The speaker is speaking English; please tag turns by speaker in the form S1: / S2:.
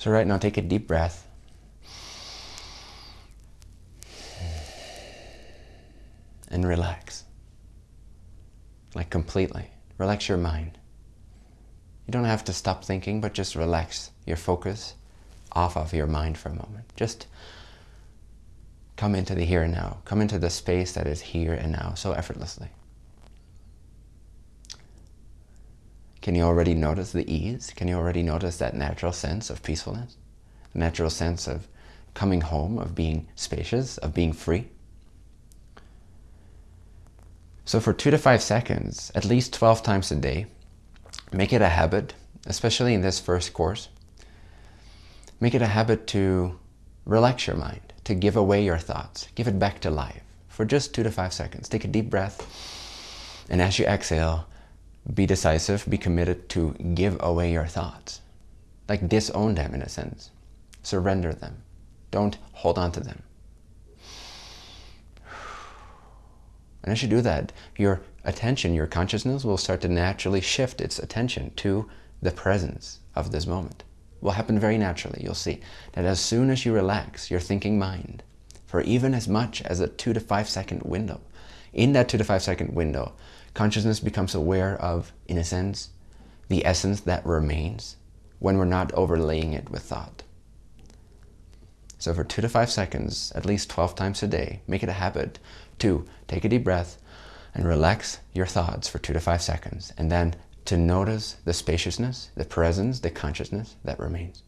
S1: So right now, take a deep breath. And relax. Like completely. Relax your mind. You don't have to stop thinking, but just relax your focus off of your mind for a moment. Just come into the here and now. Come into the space that is here and now so effortlessly. Can you already notice the ease? Can you already notice that natural sense of peacefulness? The natural sense of coming home, of being spacious, of being free? So for two to five seconds, at least 12 times a day, make it a habit, especially in this first course, make it a habit to relax your mind, to give away your thoughts, give it back to life for just two to five seconds. Take a deep breath, and as you exhale, be decisive, be committed to give away your thoughts. Like disown them in a sense. Surrender them. Don't hold on to them. And as you do that, your attention, your consciousness will start to naturally shift its attention to the presence of this moment. It will happen very naturally. You'll see that as soon as you relax your thinking mind for even as much as a two to five second window, in that two to five second window, consciousness becomes aware of, in a sense, the essence that remains when we're not overlaying it with thought. So for two to five seconds, at least 12 times a day, make it a habit to take a deep breath and relax your thoughts for two to five seconds, and then to notice the spaciousness, the presence, the consciousness that remains.